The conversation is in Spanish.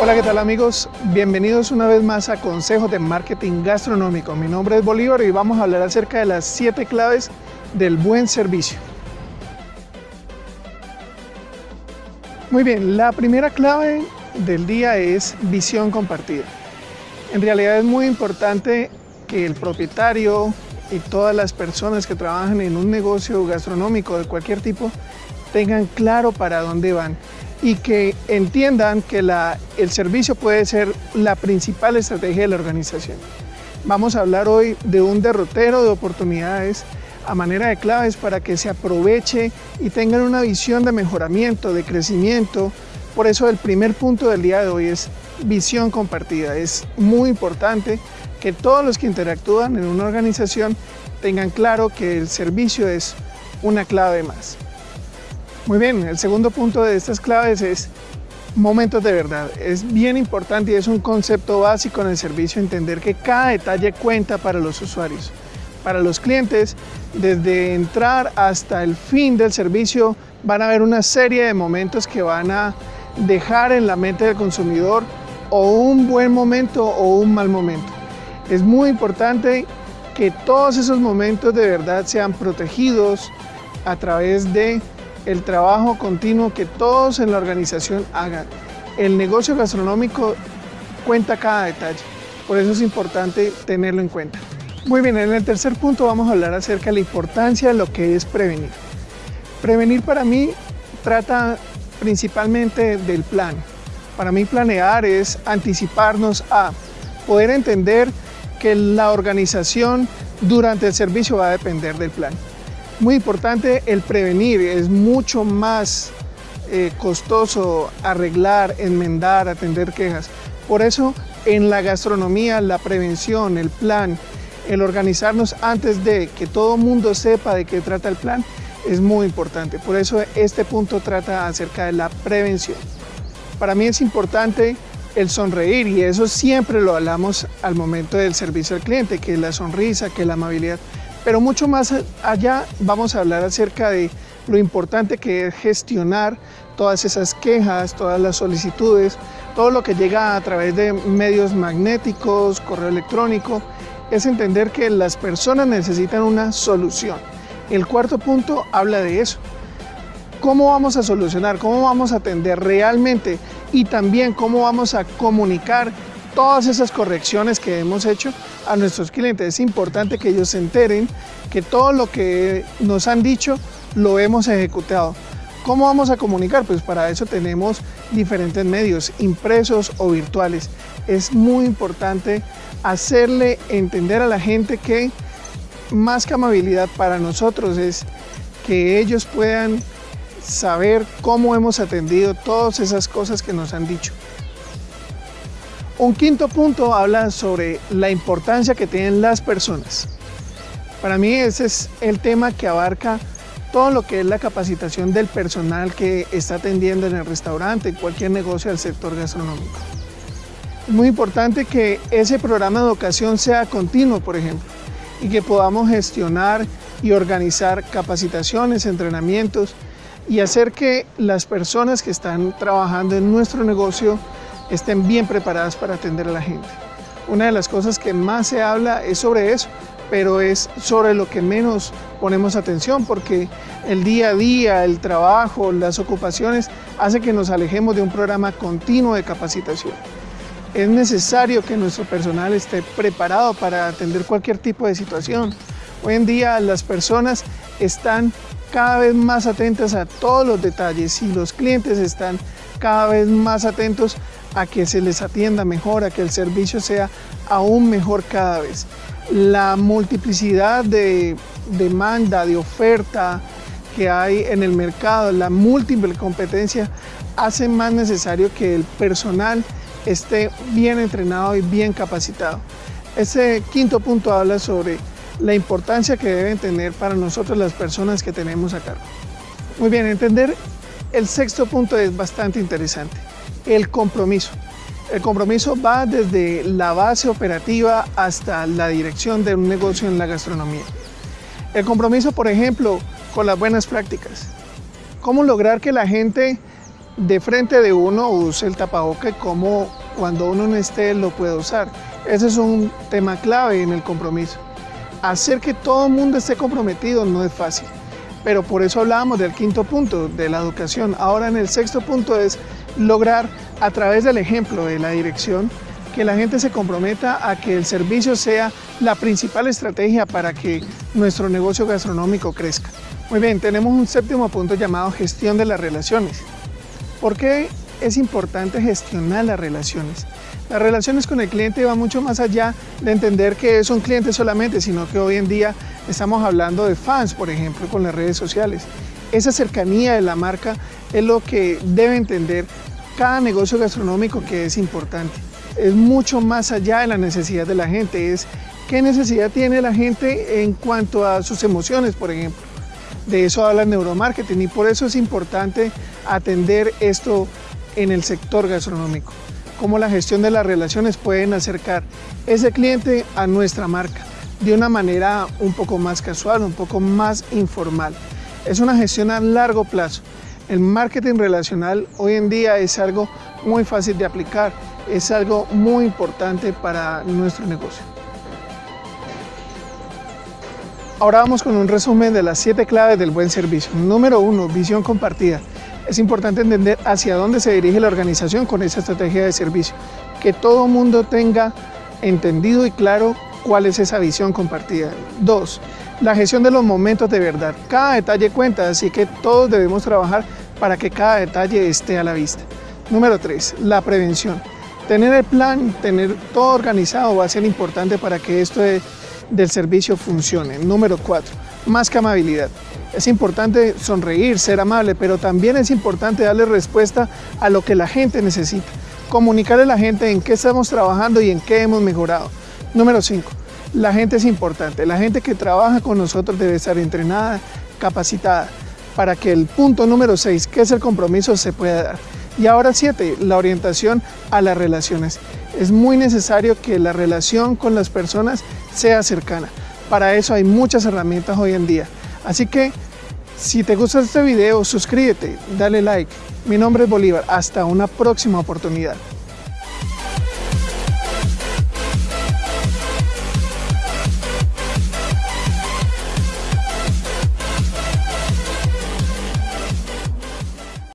Hola, ¿qué tal amigos? Bienvenidos una vez más a Consejos de Marketing Gastronómico. Mi nombre es Bolívar y vamos a hablar acerca de las siete claves del buen servicio. Muy bien, la primera clave del día es visión compartida. En realidad es muy importante que el propietario y todas las personas que trabajan en un negocio gastronómico de cualquier tipo tengan claro para dónde van y que entiendan que el servicio puede ser la principal estrategia de la organización. Vamos a hablar hoy de un derrotero de oportunidades a manera de claves para que se aproveche y tengan una visión de mejoramiento, de crecimiento. Por eso el primer punto del día de hoy es visión compartida. Es muy importante que todos los que interactúan en una organización tengan claro que el servicio es una clave más. Muy bien, el segundo punto de estas claves es momentos de verdad. Es bien importante y es un concepto básico en el servicio entender que cada detalle cuenta para los usuarios. Para los clientes, desde entrar hasta el fin del servicio, van a haber una serie de momentos que van a dejar en la mente del consumidor o un buen momento o un mal momento. Es muy importante que todos esos momentos de verdad sean protegidos a través de el trabajo continuo que todos en la organización hagan. El negocio gastronómico cuenta cada detalle, por eso es importante tenerlo en cuenta. Muy bien, en el tercer punto vamos a hablar acerca de la importancia de lo que es prevenir. Prevenir para mí trata principalmente del plan. Para mí planear es anticiparnos a poder entender que la organización durante el servicio va a depender del plan. Muy importante el prevenir, es mucho más eh, costoso arreglar, enmendar, atender quejas. Por eso en la gastronomía la prevención, el plan, el organizarnos antes de que todo mundo sepa de qué trata el plan es muy importante. Por eso este punto trata acerca de la prevención. Para mí es importante el sonreír y eso siempre lo hablamos al momento del servicio al cliente, que la sonrisa, que la amabilidad. Pero mucho más allá vamos a hablar acerca de lo importante que es gestionar todas esas quejas, todas las solicitudes, todo lo que llega a través de medios magnéticos, correo electrónico, es entender que las personas necesitan una solución. El cuarto punto habla de eso. ¿Cómo vamos a solucionar? ¿Cómo vamos a atender realmente? Y también cómo vamos a comunicar todas esas correcciones que hemos hecho a nuestros clientes. Es importante que ellos se enteren que todo lo que nos han dicho lo hemos ejecutado. ¿Cómo vamos a comunicar? Pues para eso tenemos diferentes medios, impresos o virtuales. Es muy importante hacerle entender a la gente que más que amabilidad para nosotros es que ellos puedan saber cómo hemos atendido todas esas cosas que nos han dicho. Un quinto punto habla sobre la importancia que tienen las personas. Para mí ese es el tema que abarca todo lo que es la capacitación del personal que está atendiendo en el restaurante, en cualquier negocio del sector gastronómico. Es muy importante que ese programa de educación sea continuo, por ejemplo, y que podamos gestionar y organizar capacitaciones, entrenamientos y hacer que las personas que están trabajando en nuestro negocio estén bien preparadas para atender a la gente. Una de las cosas que más se habla es sobre eso, pero es sobre lo que menos ponemos atención porque el día a día, el trabajo, las ocupaciones hace que nos alejemos de un programa continuo de capacitación. Es necesario que nuestro personal esté preparado para atender cualquier tipo de situación. Hoy en día las personas están cada vez más atentas a todos los detalles y los clientes están cada vez más atentos a que se les atienda mejor, a que el servicio sea aún mejor cada vez. La multiplicidad de demanda, de oferta que hay en el mercado, la múltiple competencia, hace más necesario que el personal esté bien entrenado y bien capacitado. Ese quinto punto habla sobre la importancia que deben tener para nosotros las personas que tenemos a cargo. Muy bien, entender el sexto punto es bastante interesante, el compromiso. El compromiso va desde la base operativa hasta la dirección de un negocio en la gastronomía. El compromiso, por ejemplo, con las buenas prácticas. ¿Cómo lograr que la gente de frente de uno use el tapaboca como cuando uno no esté lo puede usar. Ese es un tema clave en el compromiso. Hacer que todo el mundo esté comprometido no es fácil, pero por eso hablábamos del quinto punto, de la educación. Ahora en el sexto punto es lograr a través del ejemplo de la dirección que la gente se comprometa a que el servicio sea la principal estrategia para que nuestro negocio gastronómico crezca. Muy bien, tenemos un séptimo punto llamado gestión de las relaciones. ¿Por qué es importante gestionar las relaciones? Las relaciones con el cliente van mucho más allá de entender que es un cliente solamente, sino que hoy en día estamos hablando de fans, por ejemplo, con las redes sociales. Esa cercanía de la marca es lo que debe entender cada negocio gastronómico que es importante. Es mucho más allá de la necesidad de la gente, es qué necesidad tiene la gente en cuanto a sus emociones, por ejemplo. De eso habla el neuromarketing y por eso es importante atender esto en el sector gastronómico. Cómo la gestión de las relaciones pueden acercar ese cliente a nuestra marca de una manera un poco más casual, un poco más informal. Es una gestión a largo plazo. El marketing relacional hoy en día es algo muy fácil de aplicar, es algo muy importante para nuestro negocio. Ahora vamos con un resumen de las siete claves del buen servicio. Número uno, visión compartida. Es importante entender hacia dónde se dirige la organización con esa estrategia de servicio. Que todo mundo tenga entendido y claro cuál es esa visión compartida. Dos, la gestión de los momentos de verdad. Cada detalle cuenta, así que todos debemos trabajar para que cada detalle esté a la vista. Número tres, la prevención. Tener el plan, tener todo organizado va a ser importante para que esto de del servicio funcione. Número 4. Más que amabilidad. Es importante sonreír, ser amable, pero también es importante darle respuesta a lo que la gente necesita. Comunicarle a la gente en qué estamos trabajando y en qué hemos mejorado. Número 5. La gente es importante. La gente que trabaja con nosotros debe estar entrenada, capacitada, para que el punto número 6, que es el compromiso, se pueda dar. Y ahora 7, la orientación a las relaciones. Es muy necesario que la relación con las personas sea cercana. Para eso hay muchas herramientas hoy en día. Así que si te gusta este video, suscríbete, dale like. Mi nombre es Bolívar. Hasta una próxima oportunidad.